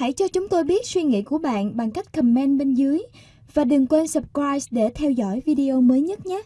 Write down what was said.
Hãy cho chúng tôi biết suy nghĩ của bạn bằng cách comment bên dưới và đừng quên subscribe để theo dõi video mới nhất nhé.